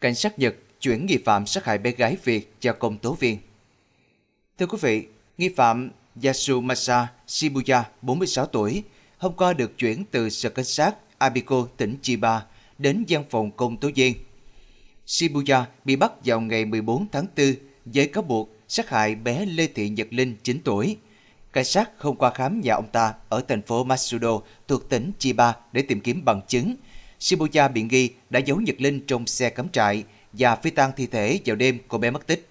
Cảnh sát Nhật chuyển nghi phạm sát hại bé gái Việt cho công tố viên. Thưa quý vị, nghi phạm Yasumasa Shibuya, 46 tuổi, hôm qua được chuyển từ sở cảnh sát Abiko, tỉnh Chiba đến văn phòng công tố viên. Shibuya bị bắt vào ngày 14 tháng 4 với cáo buộc sát hại bé Lê Thị Nhật Linh, 9 tuổi. Cảnh sát không qua khám nhà ông ta ở thành phố Matsudo thuộc tỉnh Chiba để tìm kiếm bằng chứng. Shibuya bị nghi đã giấu Nhật Linh trong xe cắm trại và phi tang thi thể vào đêm cô bé mất tích.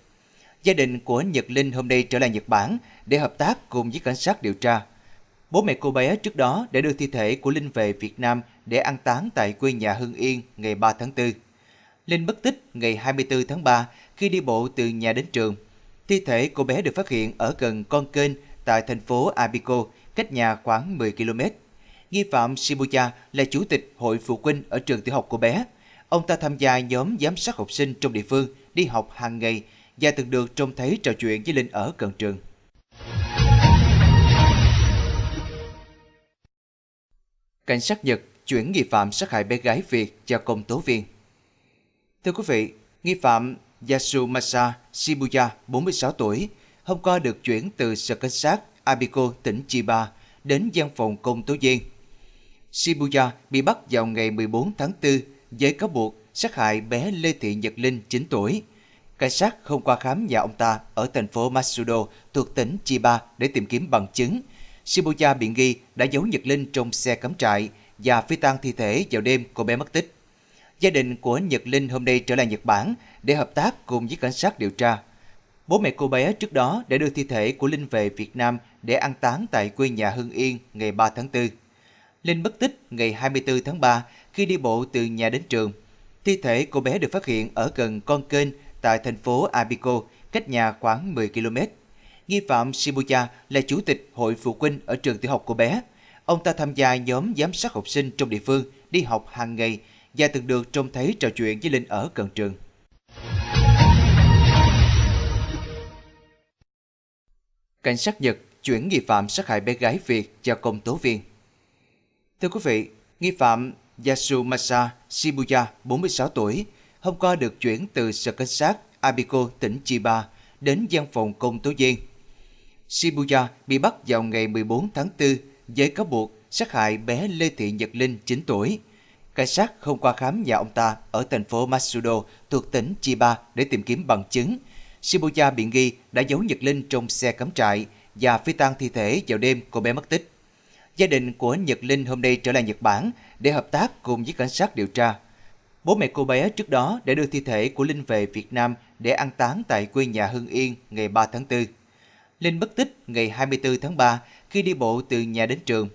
Gia đình của Nhật Linh hôm nay trở lại Nhật Bản để hợp tác cùng với cảnh sát điều tra. Bố mẹ cô bé trước đó đã đưa thi thể của Linh về Việt Nam để an táng tại quê nhà Hưng Yên ngày 3 tháng 4. Linh mất tích ngày 24 tháng 3 khi đi bộ từ nhà đến trường. Thi thể cô bé được phát hiện ở gần con kênh tại thành phố Abiko, cách nhà khoảng 10 km. Nghi phạm Shibuya là chủ tịch hội phụ huynh ở trường tiểu học của bé. Ông ta tham gia nhóm giám sát học sinh trong địa phương đi học hàng ngày và từng được trông thấy trò chuyện với Linh ở gần trường. Cảnh sát Nhật chuyển nghi phạm sát hại bé gái Việt cho công tố viên. Thưa quý vị, nghi phạm Yasumasa Shibuya, 46 tuổi, hôm qua được chuyển từ sở cảnh sát Abiko, tỉnh Chiba đến văn phòng công tố viên. Shibuya bị bắt vào ngày 14 tháng 4 với cáo buộc sát hại bé Lê Thị Nhật Linh, 9 tuổi. Cảnh sát không qua khám nhà ông ta ở thành phố Matsudo thuộc tỉnh Chiba để tìm kiếm bằng chứng. Shibuya bị nghi đã giấu Nhật Linh trong xe cắm trại và phi tang thi thể vào đêm cô bé mất tích. Gia đình của Nhật Linh hôm nay trở lại Nhật Bản để hợp tác cùng với cảnh sát điều tra. Bố mẹ cô bé trước đó đã đưa thi thể của Linh về Việt Nam để an táng tại quê nhà Hưng Yên ngày 3 tháng 4. Linh mất tích ngày 24 tháng 3 khi đi bộ từ nhà đến trường. Thi thể cô bé được phát hiện ở gần con kênh tại thành phố Abiko, cách nhà khoảng 10 km. Nghi phạm Shibuya là chủ tịch hội phụ huynh ở trường tiểu học cô bé. Ông ta tham gia nhóm giám sát học sinh trong địa phương đi học hàng ngày và từng được trông thấy trò chuyện với Linh ở gần trường. Cảnh sát Nhật chuyển nghi phạm sát hại bé gái Việt cho công tố viên. Thưa quý vị, nghi phạm Yasumasa Shibuya, 46 tuổi, hôm qua được chuyển từ sở cảnh sát Abiko, tỉnh Chiba đến văn phòng công tố viên. Shibuya bị bắt vào ngày 14 tháng 4 với cáo buộc sát hại bé Lê Thị Nhật Linh, 9 tuổi. Cảnh sát không qua khám nhà ông ta ở thành phố Matsudo thuộc tỉnh Chiba để tìm kiếm bằng chứng. Shibuya bị nghi đã giấu Nhật Linh trong xe cắm trại và phi tang thi thể vào đêm cô bé mất tích. Gia đình của Nhật Linh hôm nay trở lại Nhật Bản để hợp tác cùng với cảnh sát điều tra. Bố mẹ cô bé trước đó đã đưa thi thể của Linh về Việt Nam để an táng tại quê nhà Hưng Yên ngày 3 tháng 4. Linh mất tích ngày 24 tháng 3 khi đi bộ từ nhà đến trường.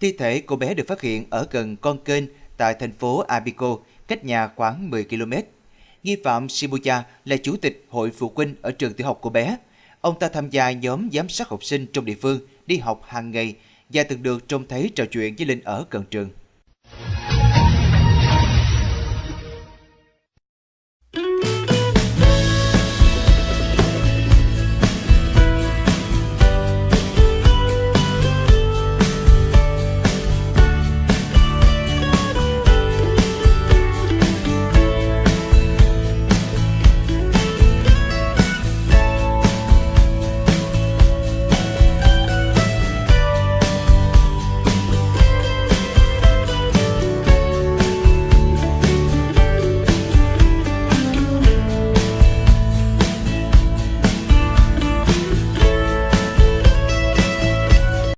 Thi thể cô bé được phát hiện ở gần con kênh tại thành phố Abiko, cách nhà khoảng 10 km. Nghi phạm Shibuya là chủ tịch hội phụ huynh ở trường tiểu học của bé. Ông ta tham gia nhóm giám sát học sinh trong địa phương đi học hàng ngày và từng được trông thấy trò chuyện với Linh ở gần trường.